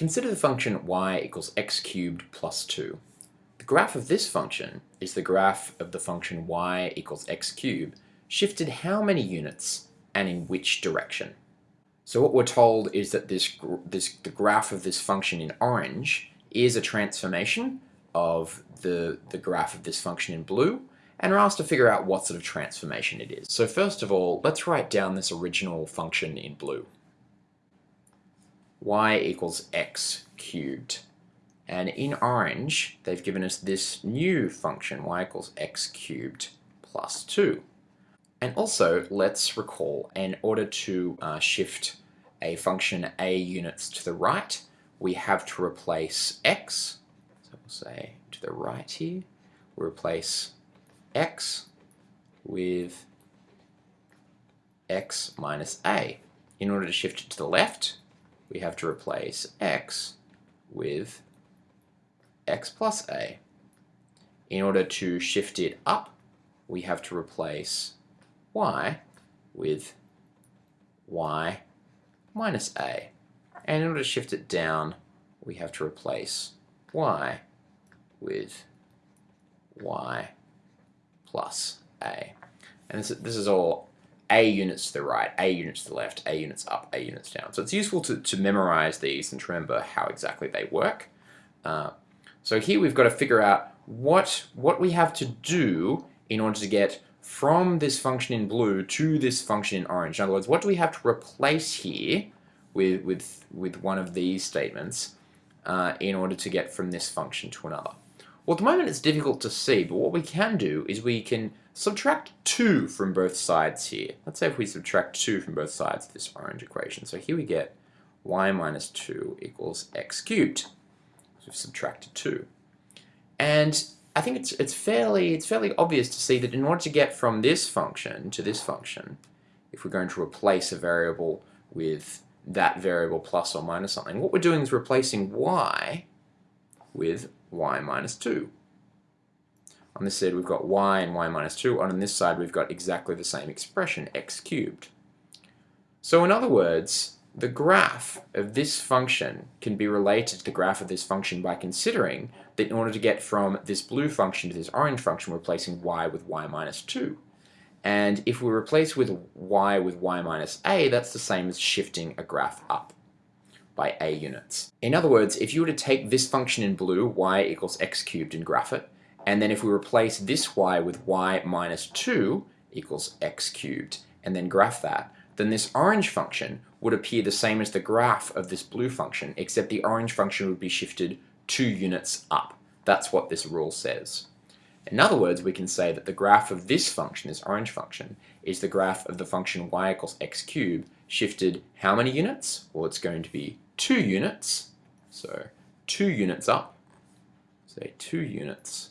Consider the function y equals x cubed plus 2. The graph of this function is the graph of the function y equals x cubed shifted how many units and in which direction. So what we're told is that this, this the graph of this function in orange is a transformation of the, the graph of this function in blue and we're asked to figure out what sort of transformation it is. So first of all, let's write down this original function in blue y equals x cubed. And in orange, they've given us this new function, y equals x cubed plus 2. And also, let's recall, in order to uh, shift a function a units to the right, we have to replace x, so we'll say to the right here, we replace x with x minus a. In order to shift it to the left, we have to replace x with x plus a. In order to shift it up, we have to replace y with y minus a. And in order to shift it down, we have to replace y with y plus a. And this, this is all a units to the right, A units to the left, A units up, A units down. So it's useful to, to memorize these and to remember how exactly they work. Uh, so here we've got to figure out what, what we have to do in order to get from this function in blue to this function in orange. In other words, what do we have to replace here with, with, with one of these statements uh, in order to get from this function to another? Well, at the moment it's difficult to see, but what we can do is we can subtract 2 from both sides here. Let's say if we subtract 2 from both sides of this orange equation. So here we get y minus 2 equals x cubed. So we've subtracted 2. And I think it's, it's, fairly, it's fairly obvious to see that in order to get from this function to this function, if we're going to replace a variable with that variable plus or minus something, what we're doing is replacing y with y minus 2. On this side we've got y and y minus 2, and on this side we've got exactly the same expression, x cubed. So in other words, the graph of this function can be related to the graph of this function by considering that in order to get from this blue function to this orange function, we're replacing y with y minus 2. And if we replace with y with y minus a, that's the same as shifting a graph up by a units. In other words, if you were to take this function in blue, y equals x cubed, and graph it, and then if we replace this y with y minus 2 equals x cubed, and then graph that, then this orange function would appear the same as the graph of this blue function, except the orange function would be shifted two units up. That's what this rule says. In other words, we can say that the graph of this function, this orange function, is the graph of the function y equals x cubed shifted how many units? Well, it's going to be two units. So two units up, say two units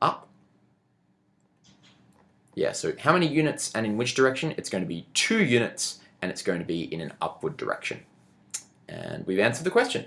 up. Yeah, so how many units and in which direction? It's going to be two units and it's going to be in an upward direction. And we've answered the question.